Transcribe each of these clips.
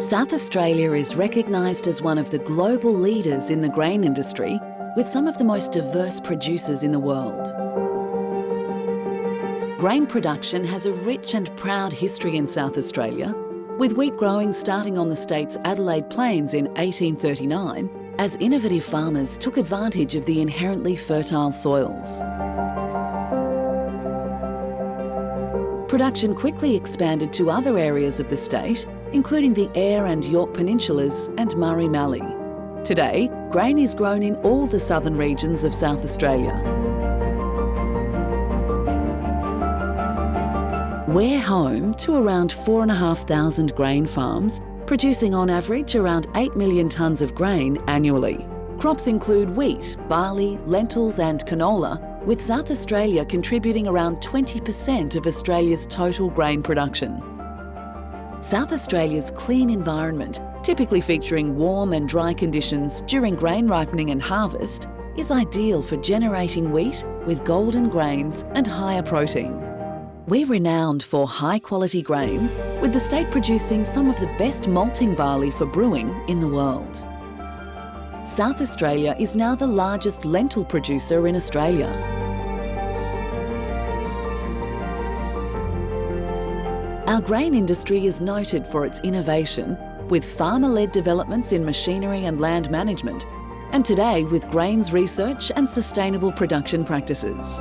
South Australia is recognised as one of the global leaders in the grain industry with some of the most diverse producers in the world. Grain production has a rich and proud history in South Australia, with wheat growing starting on the state's Adelaide Plains in 1839 as innovative farmers took advantage of the inherently fertile soils. Production quickly expanded to other areas of the state, including the Eyre and Yorke Peninsulas and Murray Mallee. Today, grain is grown in all the southern regions of South Australia. We're home to around 4,500 grain farms, producing on average around 8 million tonnes of grain annually. Crops include wheat, barley, lentils and canola, with South Australia contributing around 20% of Australia's total grain production. South Australia's clean environment, typically featuring warm and dry conditions during grain ripening and harvest, is ideal for generating wheat with golden grains and higher protein. We're renowned for high quality grains, with the state producing some of the best malting barley for brewing in the world. South Australia is now the largest lentil producer in Australia. Our grain industry is noted for its innovation, with farmer-led developments in machinery and land management, and today with grains research and sustainable production practices.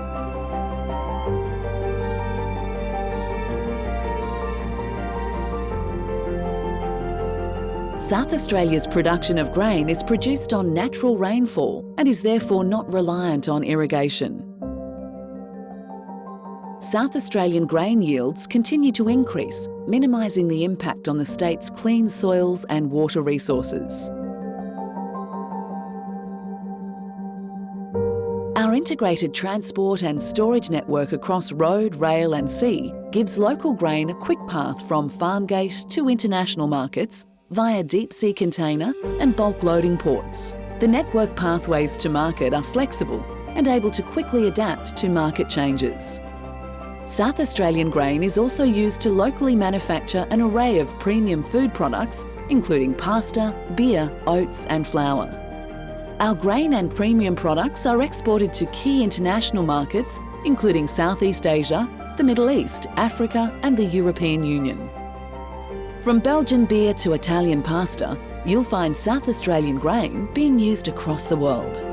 South Australia's production of grain is produced on natural rainfall and is therefore not reliant on irrigation. South Australian grain yields continue to increase, minimising the impact on the state's clean soils and water resources. Our integrated transport and storage network across road, rail and sea gives local grain a quick path from farm gate to international markets via deep sea container and bulk loading ports. The network pathways to market are flexible and able to quickly adapt to market changes. South Australian grain is also used to locally manufacture an array of premium food products, including pasta, beer, oats and flour. Our grain and premium products are exported to key international markets, including Southeast Asia, the Middle East, Africa and the European Union. From Belgian beer to Italian pasta, you'll find South Australian grain being used across the world.